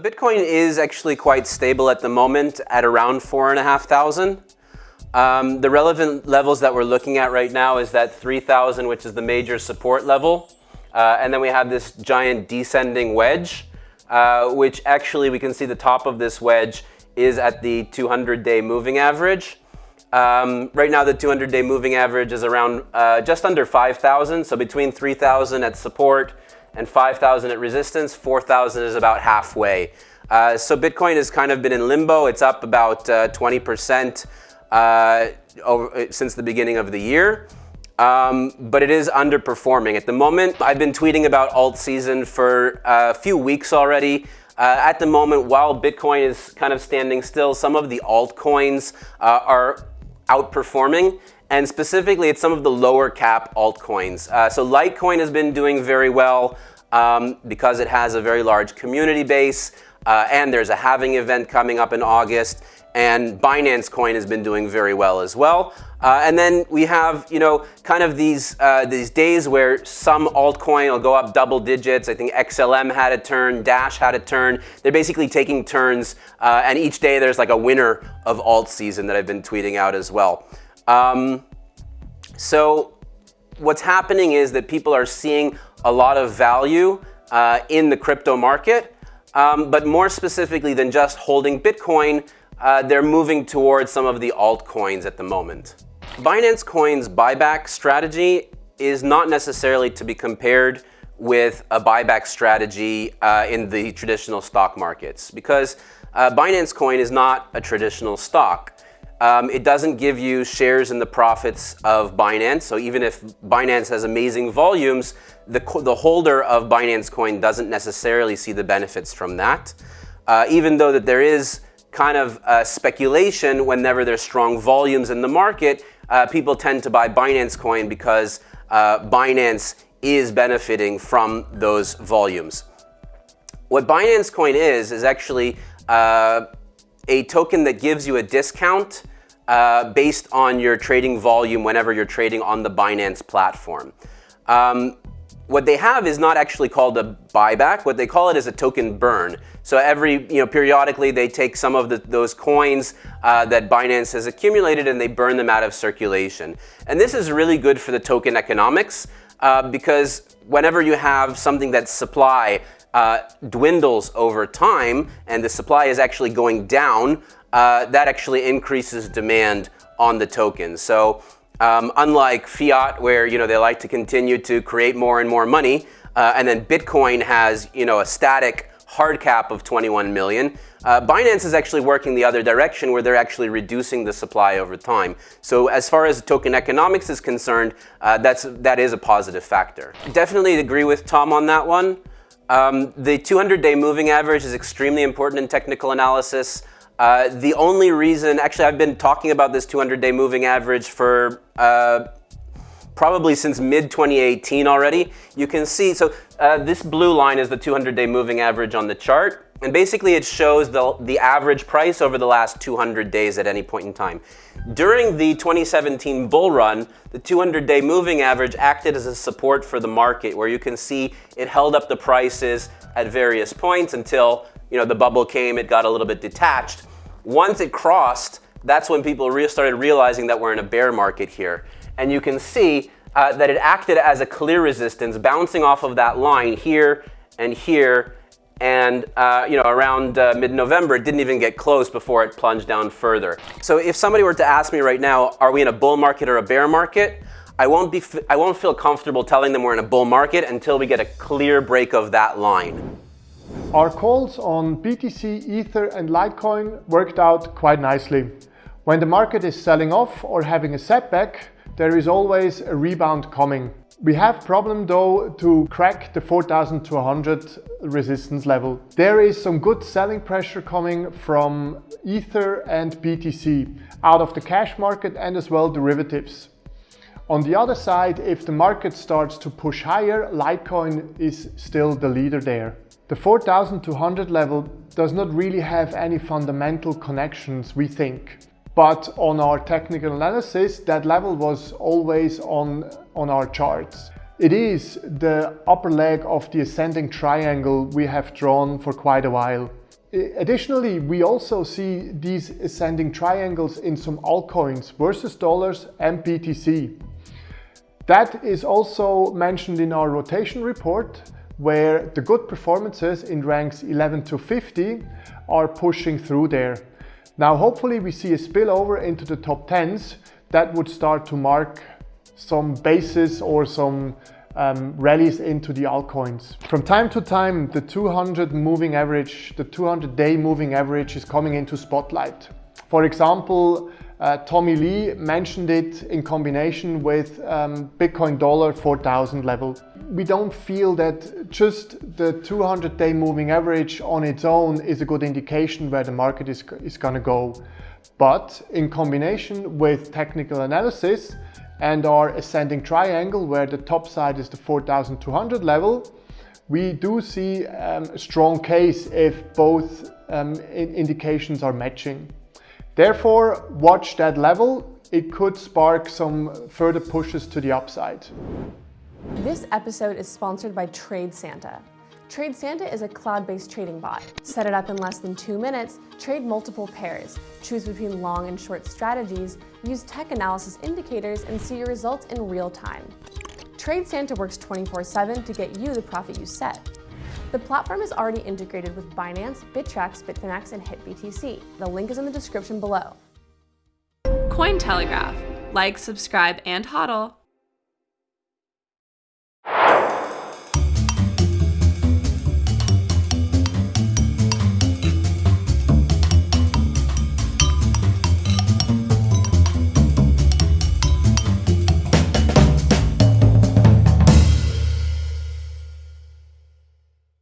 Bitcoin is actually quite stable at the moment at around 4,500. Um, the relevant levels that we're looking at right now is that 3,000, which is the major support level. Uh, and then we have this giant descending wedge, uh, which actually we can see the top of this wedge is at the 200-day moving average. Um, right now, the 200-day moving average is around uh, just under 5,000. So between 3,000 at support and 5,000 at resistance, 4,000 is about halfway. Uh, so Bitcoin has kind of been in limbo. It's up about 20% uh, uh, over, since the beginning of the year. Um, but it is underperforming. At the moment, I've been tweeting about alt season for a few weeks already. Uh, at the moment, while Bitcoin is kind of standing still, some of the altcoins uh, are outperforming. And specifically, it's some of the lower cap altcoins. Uh, so Litecoin has been doing very well um, because it has a very large community base. Uh, and there's a halving event coming up in August. And Binance Coin has been doing very well as well. Uh, and then we have, you know, kind of these, uh, these days where some altcoin will go up double digits. I think XLM had a turn, Dash had a turn. They're basically taking turns, uh, and each day there's like a winner of alt season that I've been tweeting out as well. Um, so what's happening is that people are seeing a lot of value uh, in the crypto market, um, but more specifically than just holding Bitcoin, uh, they're moving towards some of the altcoins at the moment. Binance Coin's buyback strategy is not necessarily to be compared with a buyback strategy uh, in the traditional stock markets because uh, Binance Coin is not a traditional stock. Um, it doesn't give you shares in the profits of Binance. So even if Binance has amazing volumes, the, the holder of Binance Coin doesn't necessarily see the benefits from that. Uh, even though that there is kind of uh, speculation whenever there's strong volumes in the market, uh, people tend to buy Binance Coin because uh, Binance is benefiting from those volumes. What Binance Coin is, is actually uh, a token that gives you a discount uh, based on your trading volume whenever you're trading on the Binance platform. Um, what they have is not actually called a buyback. What they call it is a token burn. So every, you know, periodically they take some of the, those coins uh, that Binance has accumulated and they burn them out of circulation. And this is really good for the token economics uh, because whenever you have something that's supply uh, dwindles over time and the supply is actually going down, uh, that actually increases demand on the token. So um, unlike fiat, where you know they like to continue to create more and more money, uh, and then Bitcoin has you know a static hard cap of 21 million. Uh, Binance is actually working the other direction where they're actually reducing the supply over time. So as far as token economics is concerned, uh, that's, that is a positive factor. Definitely agree with Tom on that one. Um, the 200-day moving average is extremely important in technical analysis. Uh, the only reason, actually I've been talking about this 200-day moving average for uh, probably since mid-2018 already. You can see, so uh, this blue line is the 200-day moving average on the chart. And basically it shows the, the average price over the last 200 days at any point in time. During the 2017 bull run, the 200-day moving average acted as a support for the market where you can see it held up the prices at various points until you know, the bubble came, it got a little bit detached. Once it crossed, that's when people re started realizing that we're in a bear market here. And you can see uh, that it acted as a clear resistance, bouncing off of that line here and here. And uh, you know, around uh, mid-November, it didn't even get close before it plunged down further. So if somebody were to ask me right now, are we in a bull market or a bear market? I won't, be, I won't feel comfortable telling them we're in a bull market until we get a clear break of that line. Our calls on BTC, Ether and Litecoin worked out quite nicely. When the market is selling off or having a setback, there is always a rebound coming. We have problem though to crack the 4200 resistance level. There is some good selling pressure coming from Ether and BTC out of the cash market and as well derivatives. On the other side, if the market starts to push higher, Litecoin is still the leader there. The 4200 level does not really have any fundamental connections, we think. But on our technical analysis, that level was always on, on our charts. It is the upper leg of the ascending triangle we have drawn for quite a while. Additionally, we also see these ascending triangles in some altcoins versus dollars and BTC. That is also mentioned in our rotation report where the good performances in ranks 11 to 50 are pushing through there. Now hopefully we see a spillover into the top 10s that would start to mark some bases or some um, rallies into the altcoins. From time to time, the 200 moving average, the 200 day moving average is coming into spotlight. For example, uh, Tommy Lee mentioned it in combination with um, Bitcoin dollar 4000 level. We don't feel that just the 200 day moving average on its own is a good indication where the market is, is gonna go. But in combination with technical analysis, and our ascending triangle where the top side is the 4200 level, we do see um, a strong case if both um, indications are matching. Therefore, watch that level. It could spark some further pushes to the upside. This episode is sponsored by TradeSanta. Trade Santa is a cloud-based trading bot. Set it up in less than two minutes, trade multiple pairs, choose between long and short strategies, use tech analysis indicators, and see your results in real time. TradeSanta works 24-7 to get you the profit you set. The platform is already integrated with Binance, Bittrex, Bitfinex, and HitBTC. The link is in the description below. Cointelegraph. Like, subscribe, and hodl.